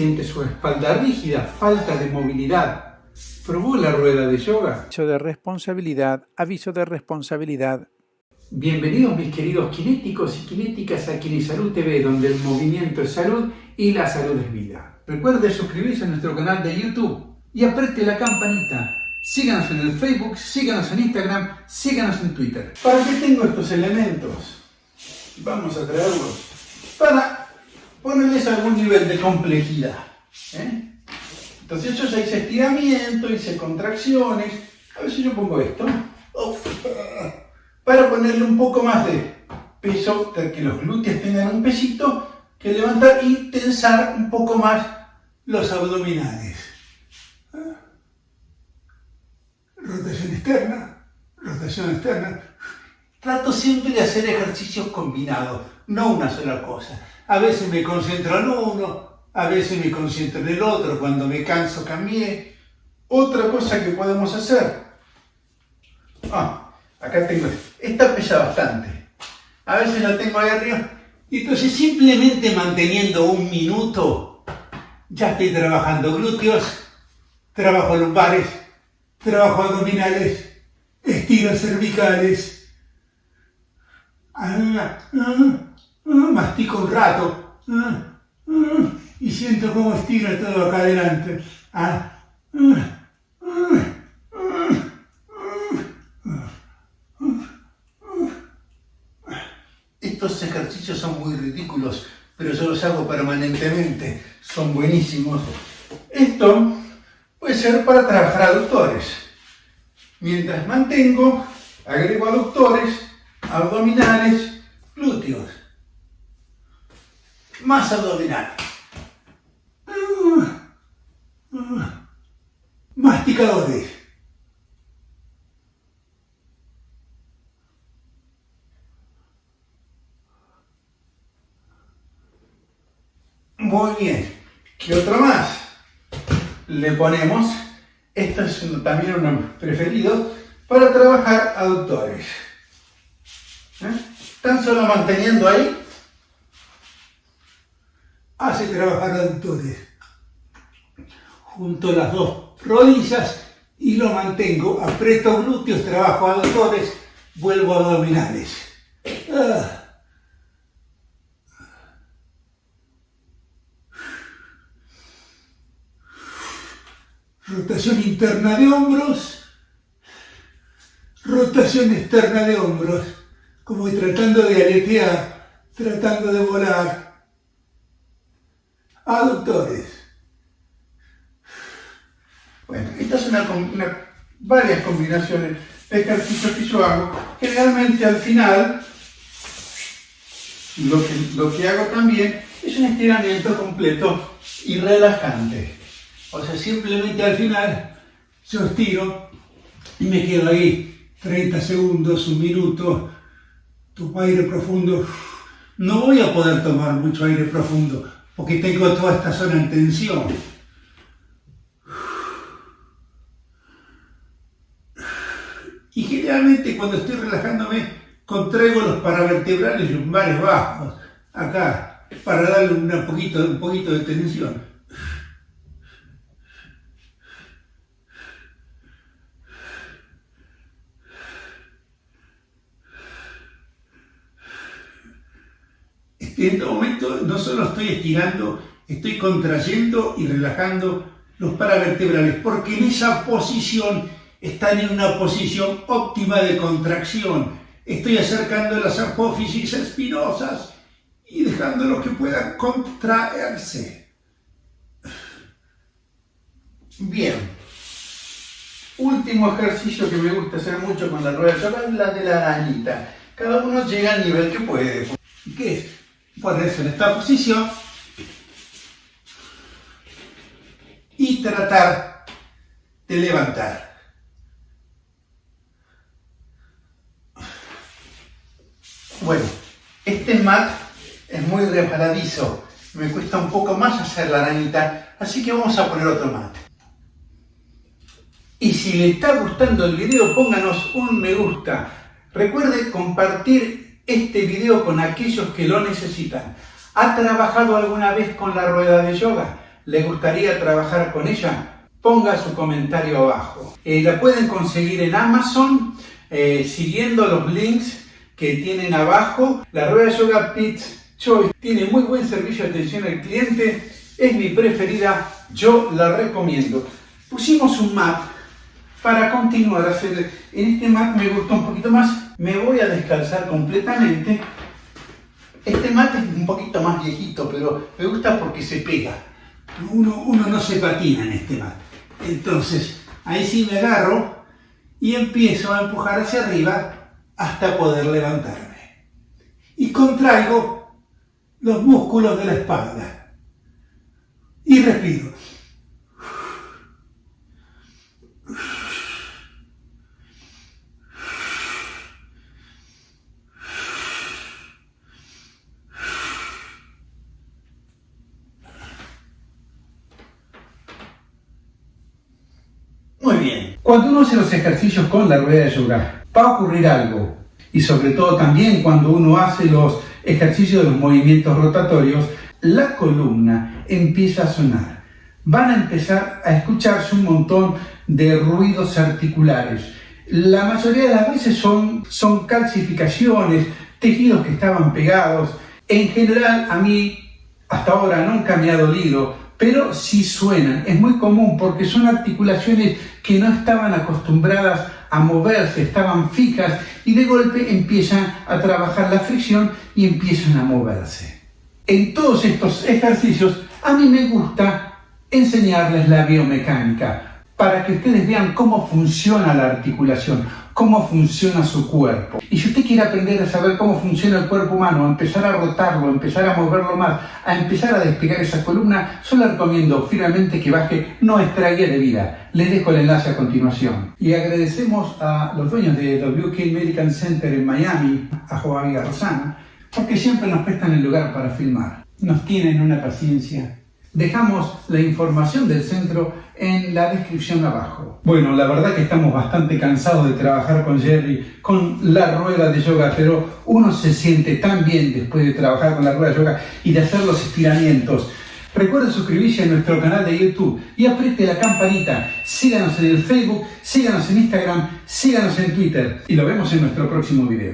siente su espalda rígida, falta de movilidad. ¿Probó la rueda de yoga? Aviso de responsabilidad, aviso de responsabilidad. Bienvenidos mis queridos kinéticos y kinéticas a Kinesalud TV, donde el movimiento es salud y la salud es vida. Recuerde suscribirse a nuestro canal de YouTube y apriete la campanita. Síganos en el Facebook, síganos en Instagram, síganos en Twitter. ¿Para qué tengo estos elementos? Vamos a traerlos para ponerles algún nivel de complejidad. ¿eh? Entonces ya hice estiramiento, hice contracciones. A ver si yo pongo esto. Para ponerle un poco más de peso, que los glúteos tengan un pesito, que levantar y tensar un poco más los abdominales. Rotación externa, rotación externa. Trato siempre de hacer ejercicios combinados, no una sola cosa. A veces me concentro en uno, a veces me concentro en el otro, cuando me canso cambié. Otra cosa que podemos hacer. Ah, acá tengo, esta pesa bastante. A veces la tengo ahí arriba. Y entonces simplemente manteniendo un minuto, ya estoy trabajando glúteos, trabajo lumbares, trabajo abdominales, estiras cervicales, Ah, ah, ah, mastico un rato y siento cómo estira todo acá adelante. Estos ejercicios son muy ridículos, pero yo los hago permanentemente, son buenísimos. Esto puede ser para trabajar aductores. Mientras mantengo, agrego aductores abdominales, glúteos. Más abdominales. Masticadores. Muy bien. ¿Qué otro más? Le ponemos, esto es también uno preferido, para trabajar aductores. ¿Eh? Tan solo manteniendo ahí, hace trabajar aductores. Junto las dos rodillas y lo mantengo. Aprieto glúteos, trabajo aductores, vuelvo a abdominales. Ah. Rotación interna de hombros, rotación externa de hombros como tratando de aletear, tratando de volar. Aductores. Bueno, estas son varias combinaciones de ejercicios que yo hago. Generalmente al final, lo que, lo que hago también es un estiramiento completo y relajante. O sea, simplemente al final yo estiro y me quedo ahí 30 segundos, un minuto, Tomo aire profundo. No voy a poder tomar mucho aire profundo porque tengo toda esta zona en tensión. Y generalmente cuando estoy relajándome, contraigo los paravertebrales lumbares bajos, acá, para darle un poquito, un poquito de tensión. En este momento no solo estoy estirando, estoy contrayendo y relajando los paravertebrales, porque en esa posición están en una posición óptima de contracción. Estoy acercando las apófisis espinosas y dejándolos que puedan contraerse. Bien. Último ejercicio que me gusta hacer mucho con la rueda de es la de la arañita. Cada uno llega al nivel que puede. ¿Qué es? Ponerse en esta posición y tratar de levantar. Bueno, este mat es muy reparadizo, me cuesta un poco más hacer la arañita, así que vamos a poner otro mat. Y si le está gustando el video, pónganos un me gusta. Recuerde compartir este video con aquellos que lo necesitan. ¿Ha trabajado alguna vez con la rueda de yoga? le gustaría trabajar con ella, ponga su comentario abajo. Eh, la pueden conseguir en Amazon eh, siguiendo los links que tienen abajo. La rueda yoga Pits Choice tiene muy buen servicio de atención al cliente, es mi preferida, yo la recomiendo. Pusimos un mat para continuar a hacer, en este mat me gustó un poquito más, me voy a descalzar completamente. Este mat es un poquito más viejito, pero me gusta porque se pega. Uno, uno no se patina en este mat. Entonces, ahí sí me agarro y empiezo a empujar hacia arriba hasta poder levantarme. Y contraigo los músculos de la espalda. Y respiro. Muy bien. Cuando uno hace los ejercicios con la rueda de yoga, va a ocurrir algo. Y sobre todo también cuando uno hace los ejercicios de los movimientos rotatorios, la columna empieza a sonar. Van a empezar a escucharse un montón de ruidos articulares. La mayoría de las veces son, son calcificaciones, tejidos que estaban pegados. En general, a mí hasta ahora nunca me ha dolido, pero sí suenan. Es muy común porque son articulaciones que no estaban acostumbradas a moverse, estaban fijas y de golpe empiezan a trabajar la fricción y empiezan a moverse. En todos estos ejercicios a mí me gusta enseñarles la biomecánica para que ustedes vean cómo funciona la articulación, cómo funciona su cuerpo. Y si usted quiere aprender a saber cómo funciona el cuerpo humano, empezar a rotarlo, a empezar a moverlo más, a empezar a despegar esa columna, yo le recomiendo firmemente que baje nuestra guía de vida. Les dejo el enlace a continuación. Y agradecemos a los dueños de WK Medical Center en Miami, a Joaquín Rosana, porque siempre nos prestan el lugar para filmar. Nos tienen una paciencia Dejamos la información del centro en la descripción abajo. Bueno, la verdad que estamos bastante cansados de trabajar con Jerry, con la rueda de yoga, pero uno se siente tan bien después de trabajar con la rueda de yoga y de hacer los estiramientos. Recuerda suscribirse a nuestro canal de YouTube y apriete la campanita. Síganos en el Facebook, síganos en Instagram, síganos en Twitter y lo vemos en nuestro próximo video.